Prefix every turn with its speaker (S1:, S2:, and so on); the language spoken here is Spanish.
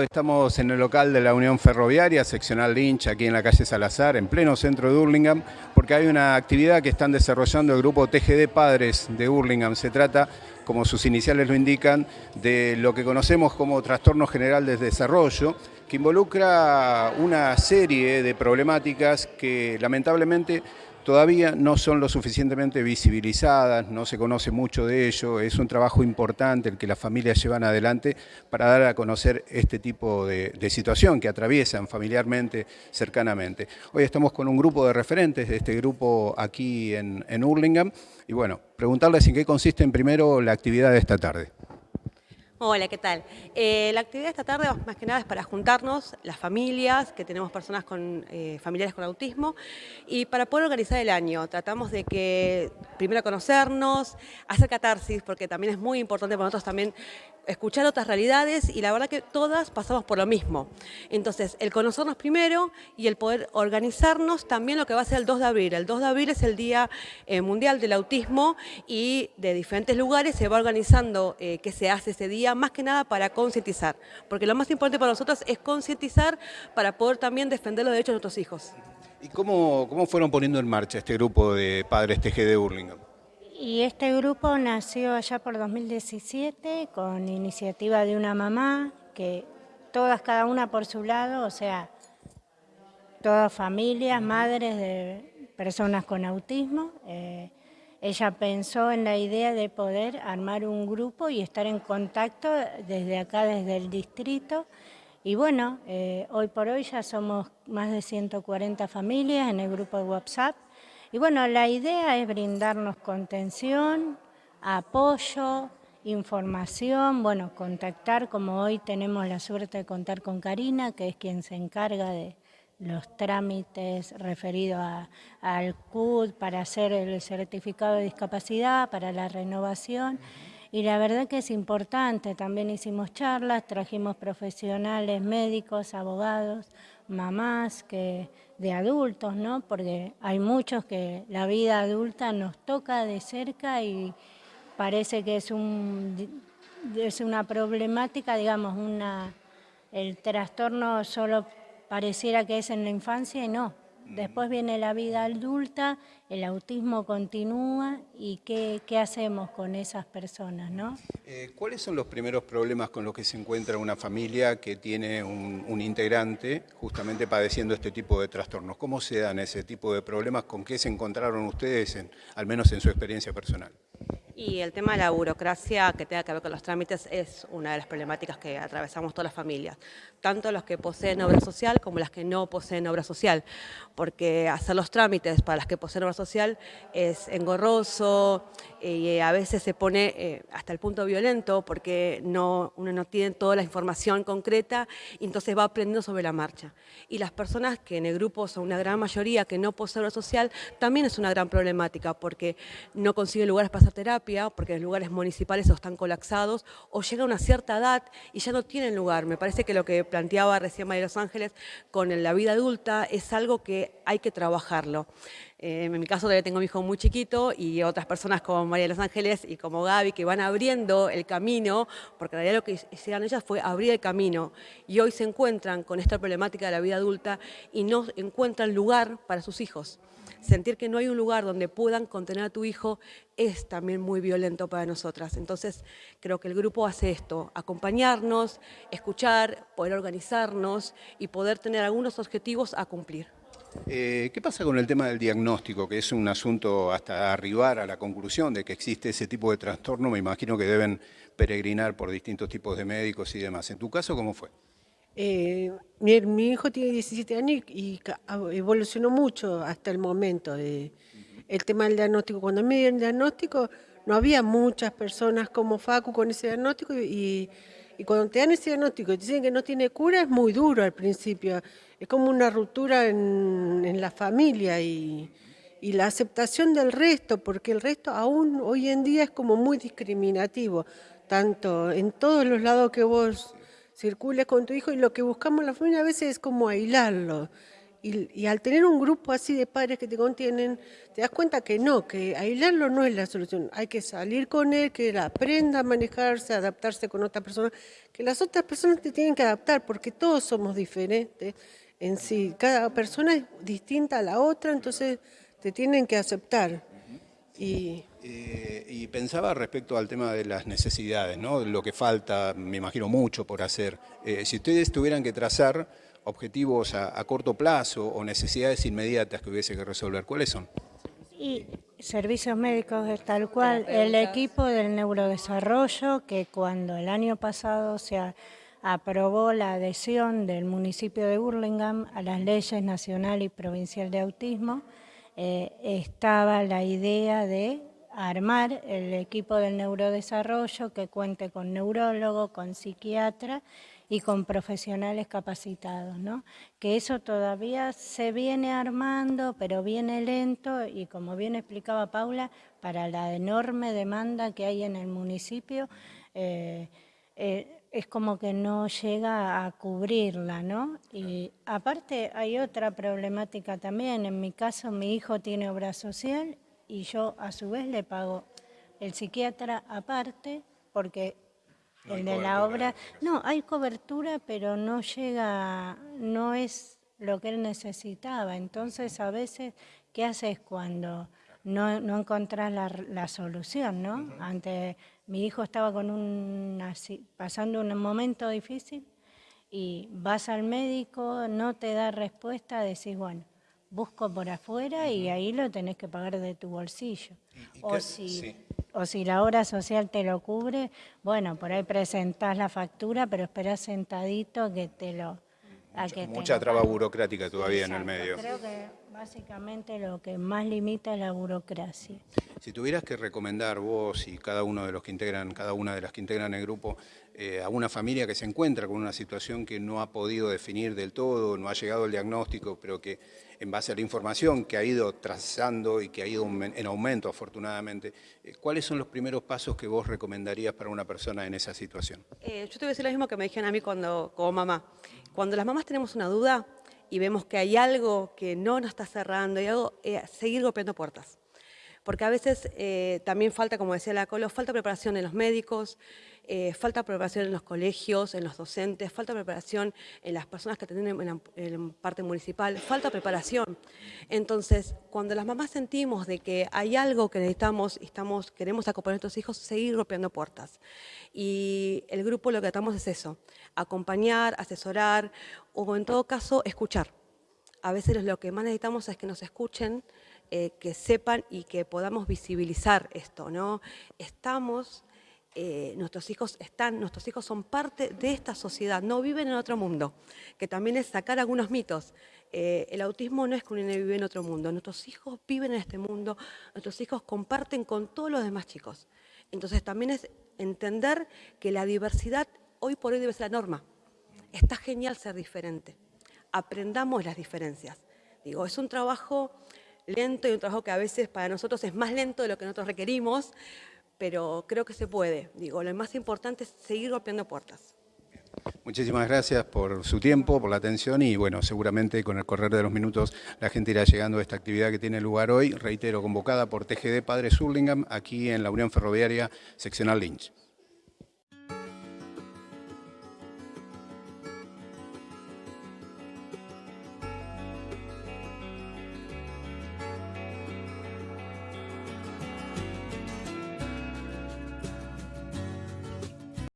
S1: Estamos en el local de la Unión Ferroviaria, seccional Lynch, aquí en la calle Salazar, en pleno centro de Hurlingham, porque hay una actividad que están desarrollando el grupo TGD Padres de Hurlingham. Se trata, como sus iniciales lo indican, de lo que conocemos como trastorno general de desarrollo, que involucra una serie de problemáticas que lamentablemente todavía no son lo suficientemente visibilizadas, no se conoce mucho de ello, es un trabajo importante el que las familias llevan adelante para dar a conocer este tipo de, situación que atraviesan familiarmente, cercanamente. Hoy estamos con un grupo de referentes de este grupo aquí en, en y bueno, preguntarles en qué consiste en primero la actividad de esta tarde.
S2: Hola, ¿qué tal? Eh, la actividad de esta tarde más que nada es para juntarnos, las familias, que tenemos personas con eh, familiares con autismo, y para poder organizar el año. Tratamos de que primero conocernos, hacer catarsis, porque también es muy importante para nosotros también escuchar otras realidades y la verdad que todas pasamos por lo mismo. Entonces, el conocernos primero y el poder organizarnos también lo que va a ser el 2 de abril. El 2 de abril es el Día eh, Mundial del Autismo y de diferentes lugares se va organizando eh, qué se hace ese día, más que nada para concientizar, porque lo más importante para nosotros es concientizar para poder también defender los derechos de nuestros hijos.
S1: ¿Y cómo, cómo fueron poniendo en marcha este grupo de padres TG de Burlingame?
S3: Y este grupo nació allá por 2017 con iniciativa de una mamá, que todas, cada una por su lado, o sea, todas familias, madres de personas con autismo. Eh, ella pensó en la idea de poder armar un grupo y estar en contacto desde acá, desde el distrito. Y bueno, eh, hoy por hoy ya somos más de 140 familias en el grupo de WhatsApp y bueno, la idea es brindarnos contención, apoyo, información, bueno, contactar, como hoy tenemos la suerte de contar con Karina, que es quien se encarga de los trámites referidos al CUD para hacer el certificado de discapacidad, para la renovación. Y la verdad que es importante, también hicimos charlas, trajimos profesionales, médicos, abogados, mamás que de adultos, ¿no? Porque hay muchos que la vida adulta nos toca de cerca y parece que es un es una problemática, digamos, una el trastorno solo pareciera que es en la infancia y no. Después viene la vida adulta, el autismo continúa y qué, hacemos con esas personas, ¿no?
S1: Eh, ¿Cuáles son los primeros problemas con los que se encuentra una familia que tiene un, integrante justamente padeciendo este tipo de trastornos? ¿Cómo se dan ese tipo de problemas? ¿Con qué se encontraron ustedes, al menos en su experiencia personal?
S2: Y el tema de la burocracia que tenga que ver con los trámites es una de las problemáticas que atravesamos todas las familias, tanto los que poseen obra social como las que no poseen obra social, porque hacer los trámites para las que poseen obra social es engorroso y a veces se pone eh, hasta el punto violento porque no, uno no tiene toda la información concreta y entonces va aprendiendo sobre la marcha. Y las personas que en el grupo son una gran mayoría que no poseen obra social también es una gran problemática porque no consiguen lugares para hacer terapia, porque los lugares municipales están colapsados, o llega a una cierta edad y ya no tienen lugar. Me parece que lo que planteaba recién María de Los Ángeles con la vida adulta es algo que hay que trabajarlo. Eh, en mi caso todavía tengo a mi hijo muy chiquito y otras personas como María de Los Ángeles y como Gaby que van abriendo el camino, porque en realidad lo que hicieron ellas fue abrir el camino y hoy se encuentran con esta problemática de la vida adulta y no encuentran lugar para sus hijos sentir que no hay un lugar donde puedan contener a tu hijo es también muy violento para nosotras. Entonces, creo que el grupo hace esto, acompañarnos, escuchar, poder organizarnos y poder tener algunos objetivos a cumplir.
S1: Eh, ¿Qué pasa con el tema del diagnóstico, que es un asunto hasta arribar a la conclusión de que existe ese tipo de trastorno? Me imagino que deben peregrinar por distintos tipos de médicos y demás. ¿En tu caso cómo fue?
S4: Eh, mi, hijo tiene 17 años y, evolucionó mucho hasta el momento. De, el tema del diagnóstico, cuando me dieron el diagnóstico, no había muchas personas como Facu con ese diagnóstico y, cuando te dan ese diagnóstico y dicen que no tiene cura, es muy duro al principio. Es como una ruptura en, la familia y, y la aceptación del resto, porque el resto aún hoy en día es como muy discriminativo, tanto en todos los lados que vos circules con tu hijo y lo que buscamos la familia a veces es como aislarlo. y, al tener un grupo así de padres que te contienen, te das cuenta que no, que aislarlo no es la solución. Hay que salir con él, que él aprenda a manejarse, a adaptarse con otras personas, que las otras personas te tienen que adaptar, porque todos somos diferentes en sí. Cada persona es distinta a la otra, entonces te tienen que aceptar.
S1: Y... Eh, y pensaba respecto al tema de las necesidades, ¿no? lo que falta, me imagino mucho por hacer. Eh, si ustedes tuvieran que trazar objetivos a, corto plazo o necesidades inmediatas que hubiese que resolver, ¿cuáles son?
S3: Y servicios médicos es tal cual, el equipo del neurodesarrollo que cuando el año pasado se aprobó la adhesión del municipio de Burlingame a las leyes nacional y provincial de autismo, eh, estaba la idea de armar el equipo del neurodesarrollo que cuente con neurólogo, con psiquiatra y con profesionales capacitados, ¿no? Que eso todavía se viene armando, pero viene lento y como bien explicaba Paula, para la enorme demanda que hay en el municipio, eh, eh, es como que no llega a cubrirla, ¿no? Y aparte hay otra problemática también, en mi caso mi hijo tiene obra social y yo a su vez le pago el psiquiatra aparte porque el de la obra, no, hay cobertura, pero no llega, no es lo que él necesitaba. Entonces, a veces, ¿qué haces cuando no, no encontrás la, solución, no? Ante, mi hijo estaba con un, pasando un momento difícil y vas al médico, no te da respuesta, decís, bueno, busco por afuera y ahí lo tenés que pagar de tu bolsillo. o si o si la obra social te lo cubre, bueno, por ahí presentás la factura, pero esperás sentadito que te lo...
S1: mucha traba burocrática todavía en el medio.
S3: Creo que básicamente lo que más limita es la burocracia.
S1: Si tuvieras que recomendar vos y cada uno de los que integran, cada una de las que integran el grupo, eh, a una familia que se encuentra con una situación que no ha podido definir del todo, no ha llegado el diagnóstico, pero que en base a la información que ha ido trazando y que ha ido en aumento afortunadamente, eh, ¿cuáles son los primeros pasos que vos recomendarías para una persona en esa situación?
S2: Eh, yo te voy a decir lo mismo que me dijeron a mí cuando, como mamá. Cuando las mamás tenemos una duda y vemos que hay algo que no nos está cerrando, y algo, seguir golpeando puertas porque a veces eh, también falta, como decía la Colo, falta preparación en los médicos, eh, falta preparación en los colegios, en los docentes, falta preparación en las personas que atienden en, en, parte municipal, falta preparación. Entonces, cuando las mamás sentimos de que hay algo que necesitamos y estamos, queremos acompañar a nuestros hijos, seguir golpeando puertas. Y el grupo lo que tratamos es eso, acompañar, asesorar o en todo caso escuchar. A veces lo que más necesitamos es que nos escuchen, eh, que sepan y que podamos visibilizar esto, ¿no? Estamos, eh, nuestros hijos están, nuestros hijos son parte de esta sociedad, no viven en otro mundo, que también es sacar algunos mitos. Eh, el autismo no es que un niño vive en otro mundo, nuestros hijos viven en este mundo, nuestros hijos comparten con todos los demás chicos. Entonces también es entender que la diversidad hoy por hoy debe ser la norma. Está genial ser diferente. Aprendamos las diferencias. Digo, es un trabajo lento y un trabajo que a veces para nosotros es más lento de lo que nosotros requerimos, pero creo que se puede. Digo, lo más importante es seguir golpeando puertas.
S1: Muchísimas gracias por su tiempo, por la atención y bueno, seguramente con el correr de los minutos la gente irá llegando a esta actividad que tiene lugar hoy, reitero, convocada por TGD Padre Surlingham aquí en la Unión Ferroviaria Seccional Lynch.